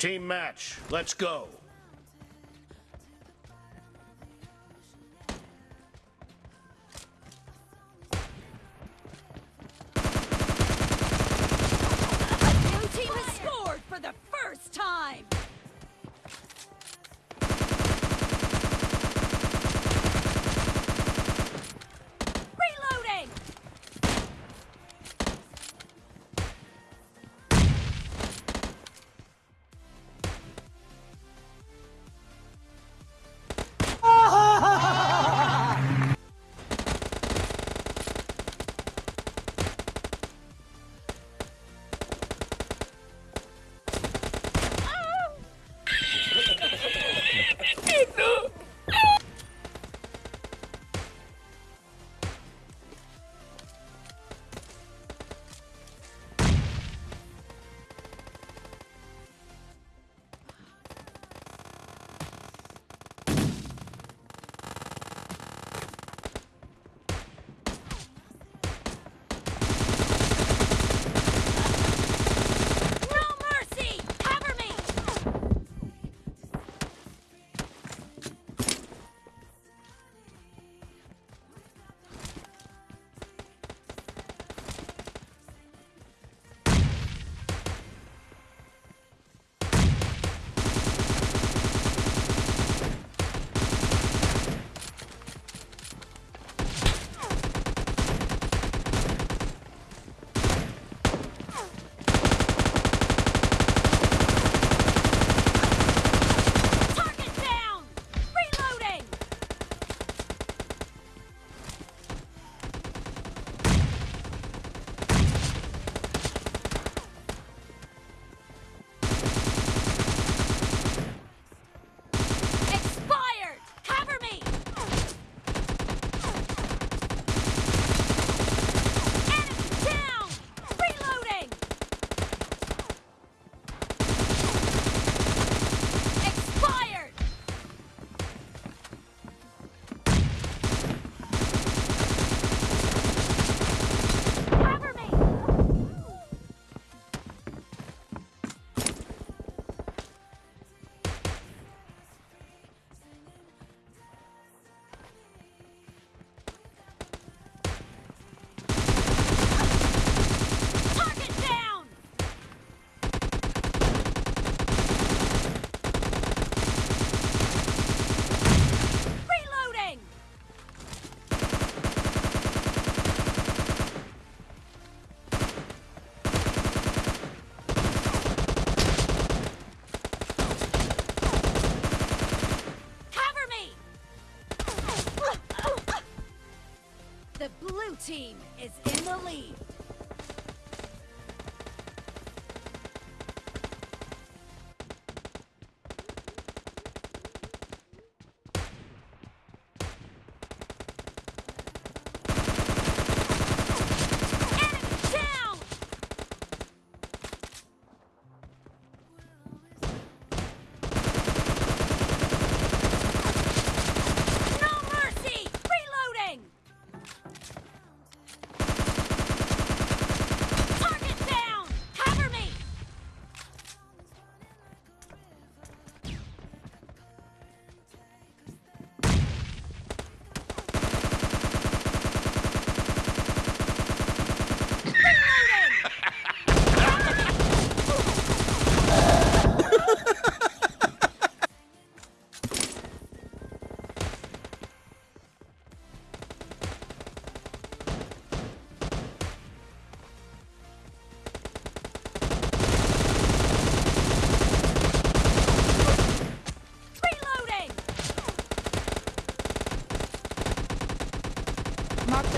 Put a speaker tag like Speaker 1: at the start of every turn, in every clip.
Speaker 1: Team match. Let's go.
Speaker 2: in the lead.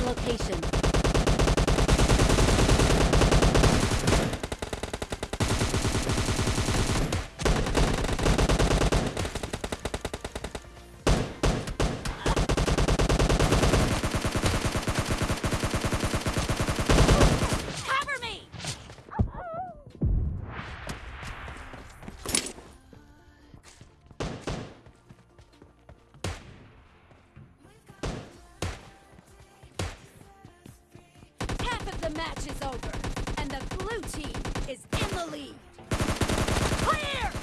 Speaker 3: location.
Speaker 2: match is over, and the blue team is in the lead. Clear!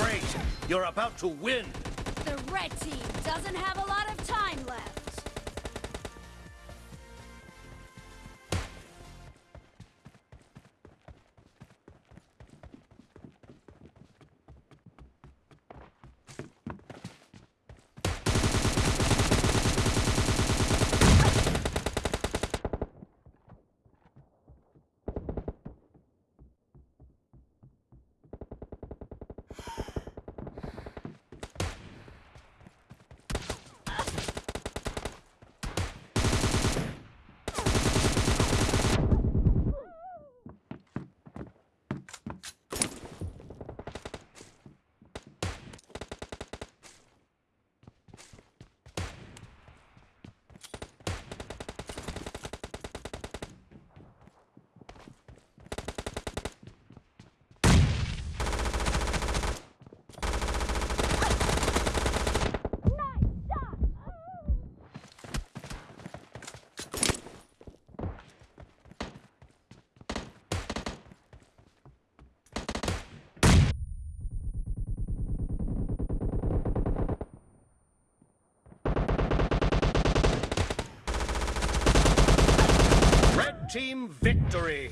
Speaker 2: great!
Speaker 4: You're about to win!
Speaker 1: The red team doesn't have a lot of
Speaker 4: team victory.